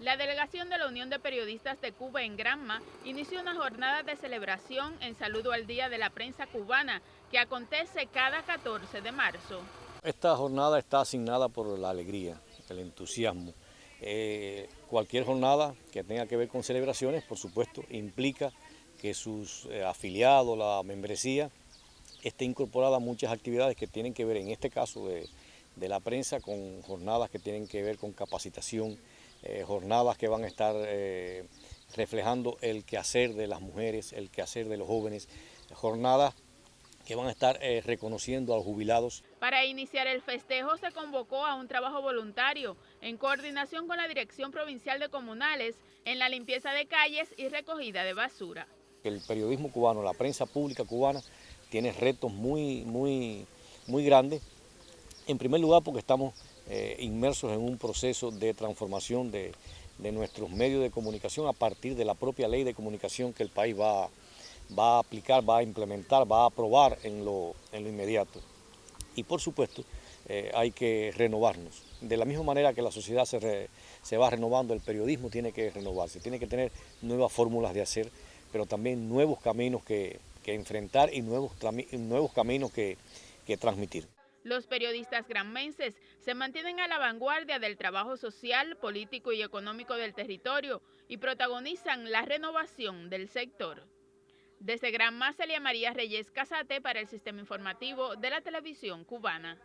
La delegación de la Unión de Periodistas de Cuba en Granma inició una jornada de celebración en saludo al Día de la Prensa Cubana que acontece cada 14 de marzo. Esta jornada está asignada por la alegría, el entusiasmo. Eh, cualquier jornada que tenga que ver con celebraciones, por supuesto, implica que sus eh, afiliados, la membresía, esté incorporada a muchas actividades que tienen que ver, en este caso de, de la prensa, con jornadas que tienen que ver con capacitación, eh, jornadas que van a estar eh, reflejando el quehacer de las mujeres, el quehacer de los jóvenes, jornadas que van a estar eh, reconociendo a los jubilados. Para iniciar el festejo se convocó a un trabajo voluntario en coordinación con la Dirección Provincial de Comunales en la limpieza de calles y recogida de basura. El periodismo cubano, la prensa pública cubana, tiene retos muy, muy, muy grandes. En primer lugar porque estamos eh, inmersos en un proceso de transformación de, nuestros medios de comunicación a partir de la propia ley de comunicación que el país va, a aplicar, va a implementar, va a aprobar en lo, inmediato. Y por supuesto eh, hay que renovarnos. De la misma manera que la sociedad se, va renovando, el periodismo tiene que renovarse, tiene que tener nuevas fórmulas de hacer, pero también nuevos caminos que, enfrentar y nuevos caminos que transmitir. Los periodistas granmenses se mantienen a la vanguardia del trabajo social, político y económico del territorio y protagonizan la renovación del sector. Desde Granma, Celia María Reyes Casate para el Sistema Informativo de la Televisión Cubana.